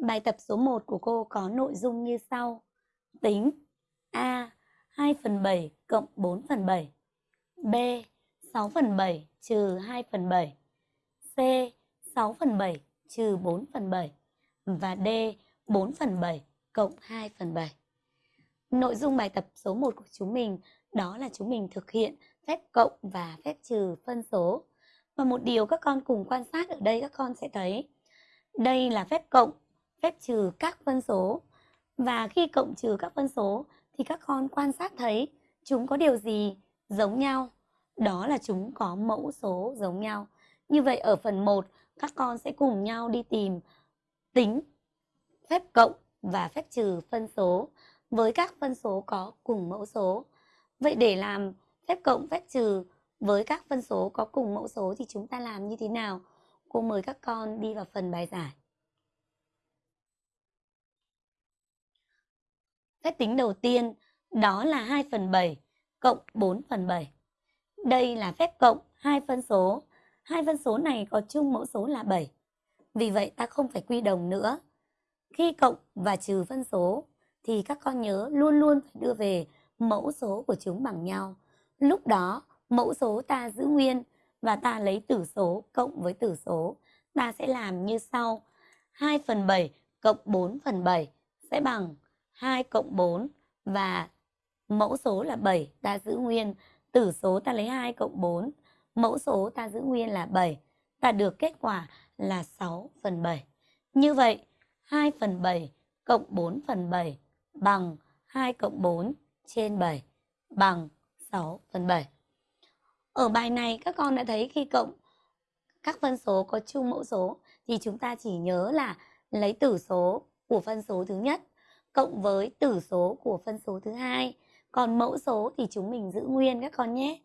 Bài tập số 1 của cô có nội dung như sau. Tính A 2 phần 7 cộng 4 phần 7 B 6 phần 7 trừ 2 phần 7 C 6 phần 7 trừ 4 phần 7 và D 4 phần 7 cộng 2 phần 7 Nội dung bài tập số 1 của chúng mình, đó là chúng mình thực hiện phép cộng và phép trừ phân số. Và một điều các con cùng quan sát ở đây các con sẽ thấy. Đây là phép cộng phép trừ các phân số. Và khi cộng trừ các phân số, thì các con quan sát thấy chúng có điều gì giống nhau. Đó là chúng có mẫu số giống nhau. Như vậy ở phần 1 các con sẽ cùng nhau đi tìm tính, phép cộng và phép trừ phân số với các phân số có cùng mẫu số. Vậy để làm phép cộng, phép trừ với các phân số có cùng mẫu số thì chúng ta làm như thế nào? Cô mời các con đi vào phần bài giải. Phép tính đầu tiên, đó là 2 phần 7 cộng 4 phần 7. Đây là phép cộng hai phân số. Hai phân số này có chung mẫu số là 7. Vì vậy ta không phải quy đồng nữa. Khi cộng và trừ phân số, thì các con nhớ luôn luôn phải đưa về mẫu số của chúng bằng nhau. Lúc đó, mẫu số ta giữ nguyên và ta lấy tử số cộng với tử số. Ta sẽ làm như sau. 2 phần 7 cộng 4 phần 7 sẽ bằng 2 cộng 4 và mẫu số là 7 ta giữ nguyên, tử số ta lấy 2 cộng 4, mẫu số ta giữ nguyên là 7, ta được kết quả là 6 phần 7. Như vậy 2 phần 7 cộng 4 phần 7 bằng 2 cộng 4 trên 7 bằng 6 phần 7. Ở bài này các con đã thấy khi cộng các phân số có chung mẫu số thì chúng ta chỉ nhớ là lấy tử số của phân số thứ nhất cộng với tử số của phân số thứ hai. Còn mẫu số thì chúng mình giữ nguyên các con nhé.